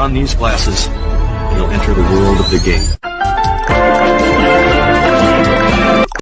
on these glasses, you'll enter the world of the game.